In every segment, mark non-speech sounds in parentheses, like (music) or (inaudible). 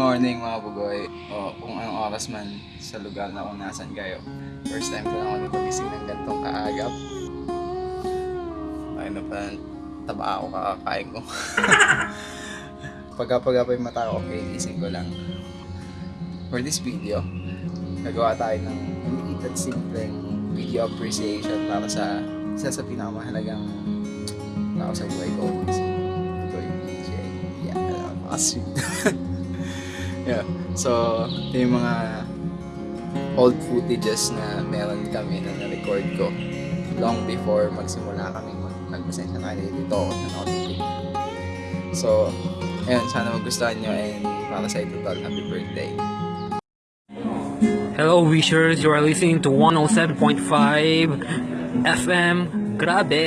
morning mga bugoy. O kung anong oras man sa lugar na kung nasan kayo. First time ko lang ako napagising ng gantong kaagap. Ay na pa taba ako kakakain ko. (laughs) Pagka-pagka pa yung mata ko, okay, gising ko lang. For this video, gagawa tayo ng maliit at simpleng video appreciation para sa isa sa pinakamahalagang tao sa buhay ko. Si Boy DJ. Yeah, napaka-sweet. (laughs) yeah. So, yung mga old footages na meron kami na na-record ko long before magsimula kami nagpasensya na kayo dito ako nakatitig. So, ayun, sana magustuhan nyo and para sa ito tol, happy birthday. Hello wishers, you are listening to 107.5 FM. Grabe.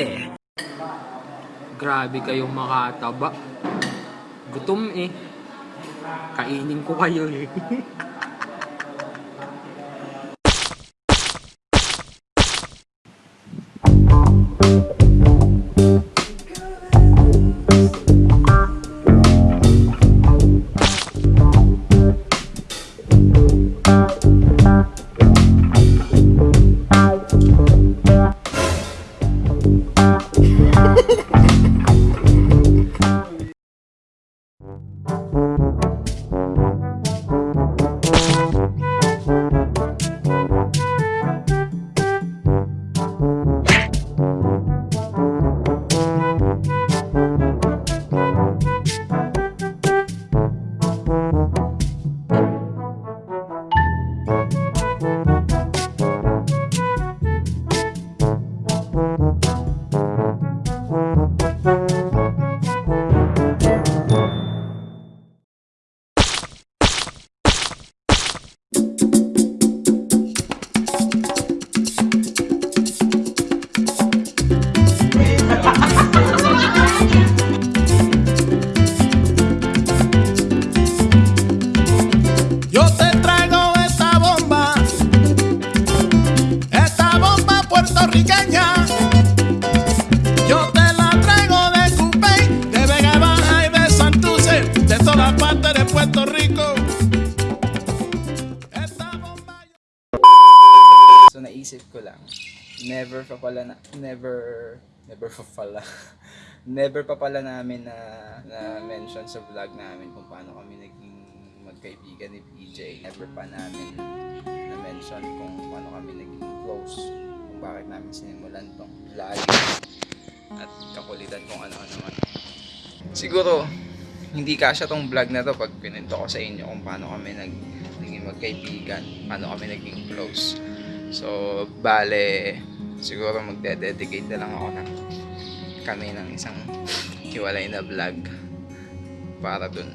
Grabe kayong makataba. Gutom eh. Kainin ko kayo eh. (laughs) partes de Puerto Rico. So naisip ko lang, never pa pala na, never, never pa pala, (laughs) never pa pala namin na, na mention sa vlog namin kung paano kami naging magkaibigan ni PJ. Never pa namin na mention kung paano kami naging close, kung bakit namin sinimulan tong vlog at kakulitan kung ano-ano man. Siguro, hindi kasya tong vlog na to pag pinento ko sa inyo kung paano kami nag, naging magkaibigan, paano kami naging close. So, bale, siguro magde-dedicate na lang ako ng kami ng isang hiwalay na vlog para dun.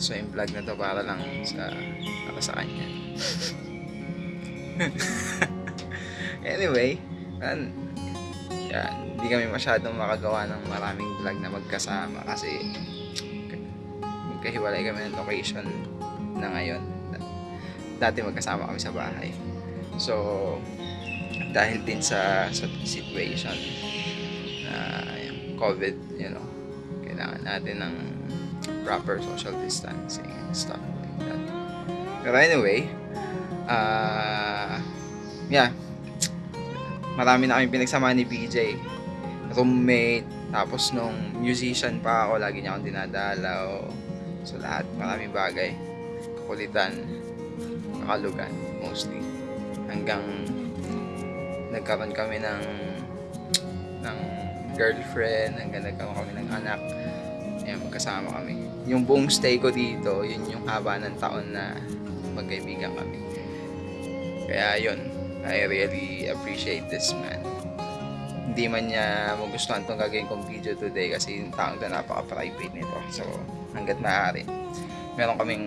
So, yung vlog na to para lang sa, para sa kanya. (laughs) anyway, an, yan, hindi kami masyadong makagawa ng maraming vlog na magkasama kasi magkahiwalay kami ng location na ngayon. Dati magkasama kami sa bahay. So, dahil din sa, sa situation na yung COVID, you know, kailangan natin ng proper social distancing and stuff like that. Pero anyway, ah, yeah, marami na kami pinagsama ni BJ. Roommate, tapos nung musician pa ako, lagi niya akong dinadalaw. So lahat, maraming bagay. Kakulitan, kakalugan, mostly. Hanggang nagkaroon kami ng ng girlfriend, hanggang nagkaroon kami ng anak. Ayan, magkasama kami. Yung buong stay ko dito, yun yung haba ng taon na magkaibigan kami. Kaya yun, I really appreciate this man. Hindi man niya magustuhan itong gagawin kong video today kasi yung taong na napaka-private nito. So, hanggat maaari. Meron kaming,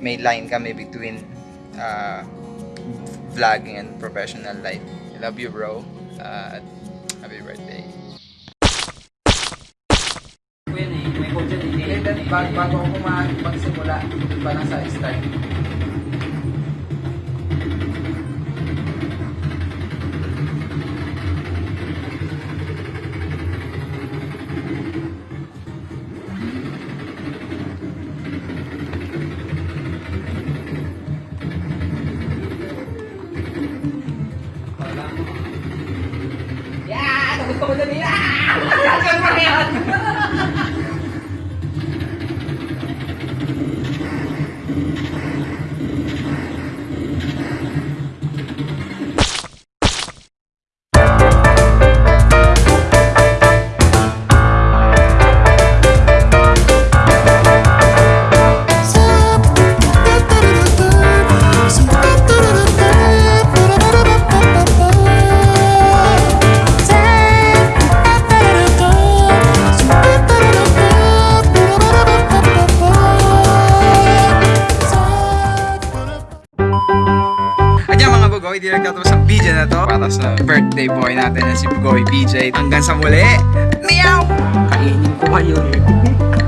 may line kami between uh, vlogging and professional life. I love you bro. Uh, happy birthday. May din Eh, bago, ako mag magsimula, pa lang sa start. Gusto ko dali. Ah! Ganun pa yan. At yan mga Bugoy, di nagtatapos ang video na to para sa birthday boy natin na si Bugoy BJ. Hanggang sa muli, meow! Kainin ko kayo. (laughs)